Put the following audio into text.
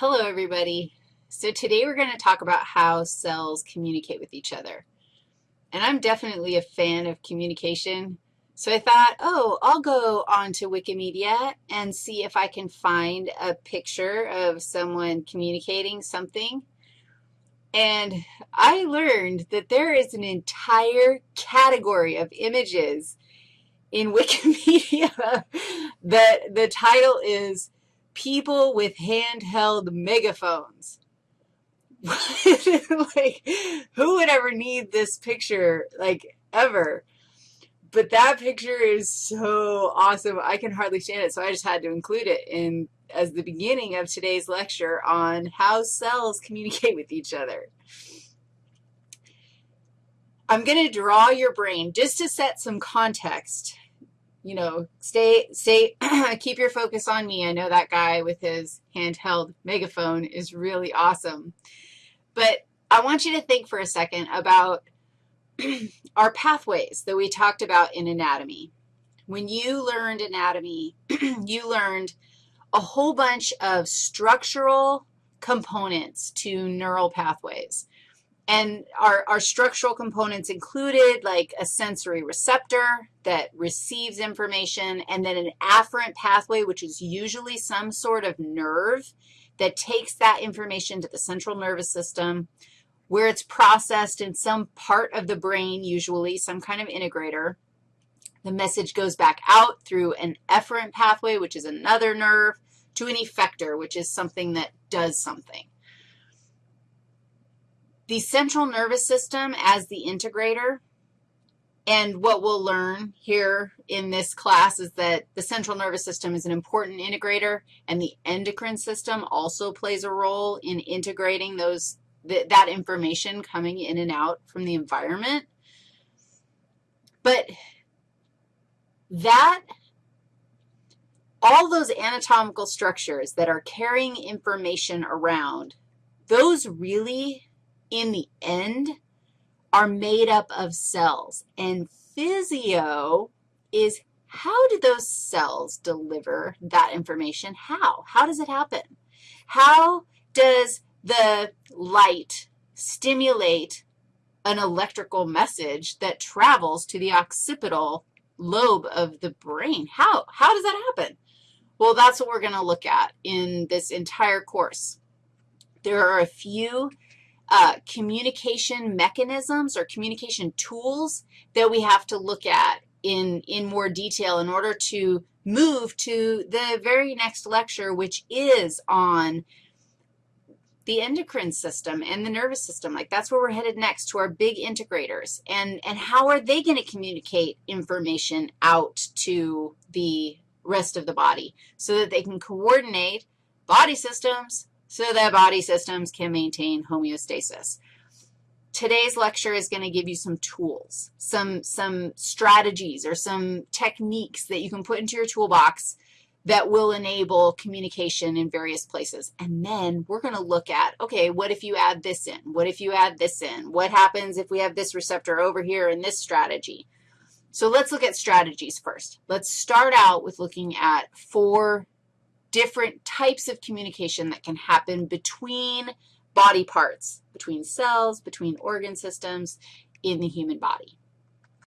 Hello, everybody. So today we're going to talk about how cells communicate with each other. And I'm definitely a fan of communication. So I thought, oh, I'll go onto Wikimedia and see if I can find a picture of someone communicating something. And I learned that there is an entire category of images in Wikimedia that the title is people with handheld megaphones. like, who would ever need this picture, like, ever? But that picture is so awesome. I can hardly stand it, so I just had to include it in as the beginning of today's lecture on how cells communicate with each other. I'm going to draw your brain just to set some context you know, stay, stay, keep your focus on me. I know that guy with his handheld megaphone is really awesome. But I want you to think for a second about our pathways that we talked about in anatomy. When you learned anatomy, you learned a whole bunch of structural components to neural pathways. And our, our structural components included like a sensory receptor that receives information, and then an afferent pathway, which is usually some sort of nerve that takes that information to the central nervous system where it's processed in some part of the brain, usually some kind of integrator. The message goes back out through an efferent pathway, which is another nerve, to an effector, which is something that does something. The central nervous system as the integrator, and what we'll learn here in this class is that the central nervous system is an important integrator, and the endocrine system also plays a role in integrating those, th that information coming in and out from the environment. But that, all those anatomical structures that are carrying information around, those really in the end are made up of cells. And physio is how do those cells deliver that information? How? How does it happen? How does the light stimulate an electrical message that travels to the occipital lobe of the brain? How? How does that happen? Well, that's what we're going to look at in this entire course. There are a few uh, communication mechanisms or communication tools that we have to look at in, in more detail in order to move to the very next lecture, which is on the endocrine system and the nervous system. Like that's where we're headed next to our big integrators. And, and how are they going to communicate information out to the rest of the body so that they can coordinate body systems, so that body systems can maintain homeostasis. Today's lecture is going to give you some tools, some, some strategies or some techniques that you can put into your toolbox that will enable communication in various places. And then we're going to look at, okay, what if you add this in? What if you add this in? What happens if we have this receptor over here in this strategy? So let's look at strategies first. Let's start out with looking at four different types of communication that can happen between body parts, between cells, between organ systems in the human body.